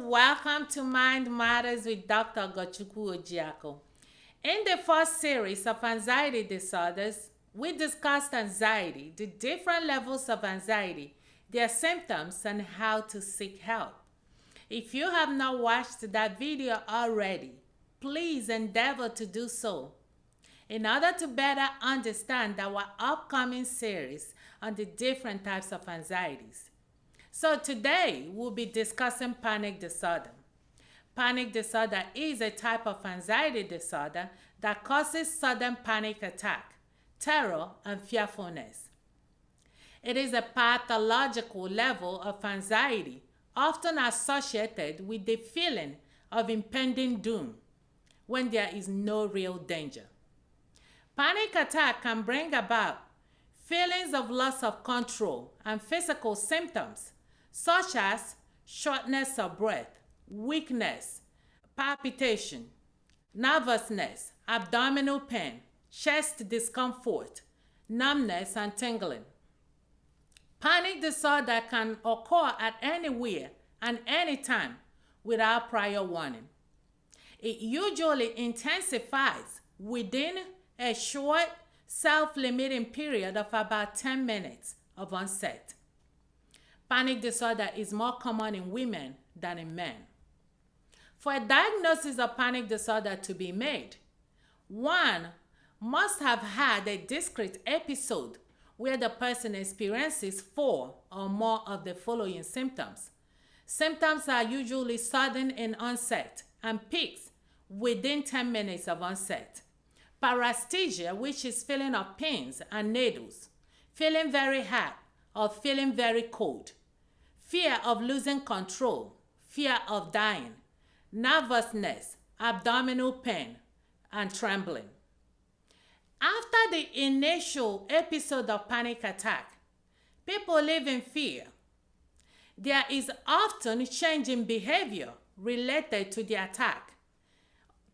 welcome to Mind Matters with Dr. Ogochukwu Ojiako. In the first series of anxiety disorders, we discussed anxiety, the different levels of anxiety, their symptoms, and how to seek help. If you have not watched that video already, please endeavor to do so in order to better understand our upcoming series on the different types of anxieties. So today we'll be discussing panic disorder. Panic disorder is a type of anxiety disorder that causes sudden panic attack, terror, and fearfulness. It is a pathological level of anxiety often associated with the feeling of impending doom when there is no real danger. Panic attack can bring about feelings of loss of control and physical symptoms such as shortness of breath, weakness, palpitation, nervousness, abdominal pain, chest discomfort, numbness, and tingling. Panic disorder can occur at anywhere and anytime without prior warning. It usually intensifies within a short self-limiting period of about 10 minutes of onset. Panic disorder is more common in women than in men. For a diagnosis of panic disorder to be made, one must have had a discrete episode where the person experiences four or more of the following symptoms. Symptoms are usually sudden in onset and peaks within 10 minutes of onset. Paresthesia, which is feeling of pains and needles, feeling very hot or feeling very cold fear of losing control, fear of dying, nervousness, abdominal pain, and trembling. After the initial episode of panic attack, people live in fear. There is often change in behavior related to the attack.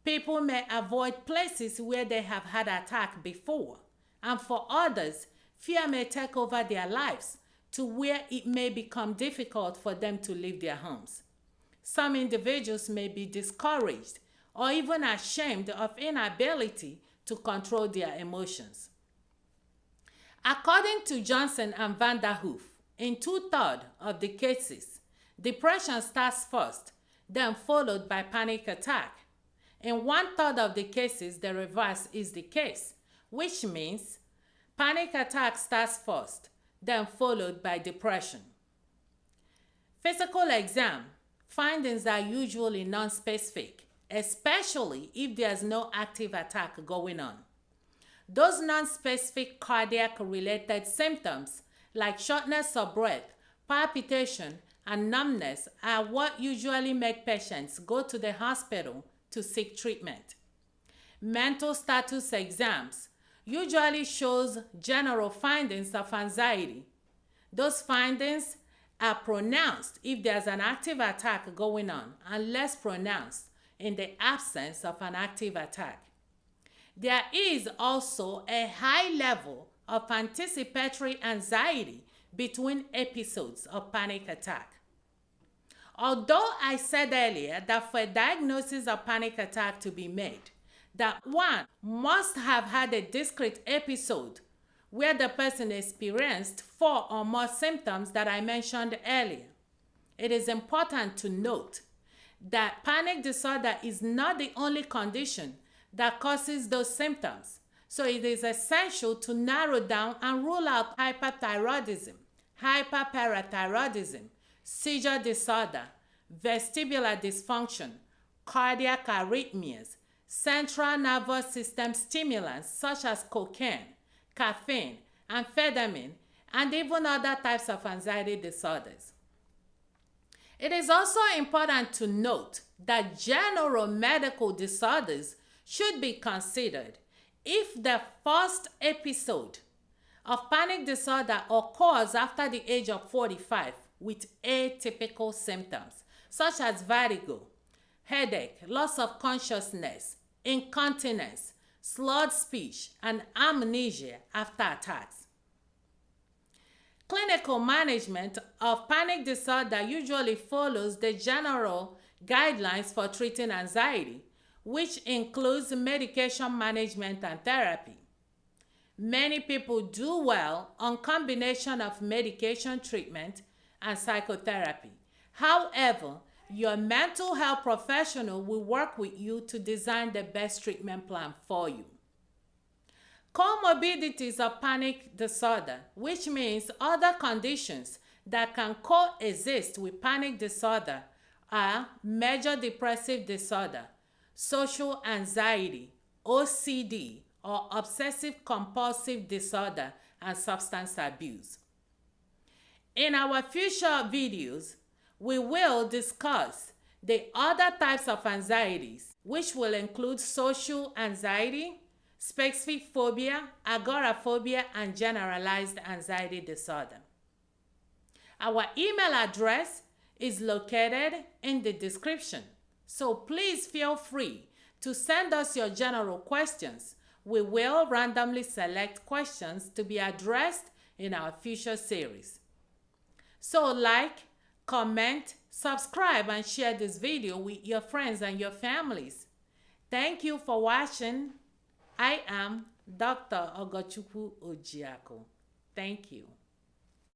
People may avoid places where they have had attack before, and for others, fear may take over their lives to where it may become difficult for them to leave their homes. Some individuals may be discouraged or even ashamed of inability to control their emotions. According to Johnson and Van der Vanderhoof, in two-thirds of the cases, depression starts first, then followed by panic attack. In one-third of the cases, the reverse is the case, which means panic attack starts first, then followed by depression. Physical exam findings are usually non-specific, especially if there's no active attack going on. Those non-specific cardiac-related symptoms like shortness of breath, palpitation, and numbness are what usually make patients go to the hospital to seek treatment. Mental status exams usually shows general findings of anxiety. Those findings are pronounced if there's an active attack going on and less pronounced in the absence of an active attack. There is also a high level of anticipatory anxiety between episodes of panic attack. Although I said earlier that for a diagnosis of panic attack to be made, that one must have had a discrete episode where the person experienced four or more symptoms that I mentioned earlier. It is important to note that panic disorder is not the only condition that causes those symptoms. So it is essential to narrow down and rule out hyperthyroidism, hyperparathyroidism, seizure disorder, vestibular dysfunction, cardiac arrhythmias, central nervous system stimulants such as cocaine, caffeine, amphetamine, and even other types of anxiety disorders. It is also important to note that general medical disorders should be considered if the first episode of panic disorder occurs after the age of 45 with atypical symptoms such as vertigo, headache, loss of consciousness, incontinence, slurred speech, and amnesia after attacks. Clinical management of panic disorder usually follows the general guidelines for treating anxiety, which includes medication management and therapy. Many people do well on combination of medication treatment and psychotherapy. However, your mental health professional will work with you to design the best treatment plan for you. Comorbidities of panic disorder, which means other conditions that can coexist with panic disorder, are major depressive disorder, social anxiety, OCD, or obsessive compulsive disorder, and substance abuse. In our future videos, we will discuss the other types of anxieties, which will include social anxiety, specific phobia, agoraphobia, and generalized anxiety disorder. Our email address is located in the description, so please feel free to send us your general questions. We will randomly select questions to be addressed in our future series. So like, comment, subscribe, and share this video with your friends and your families. Thank you for watching. I am Dr. Ogochukwu Ojiako. Thank you.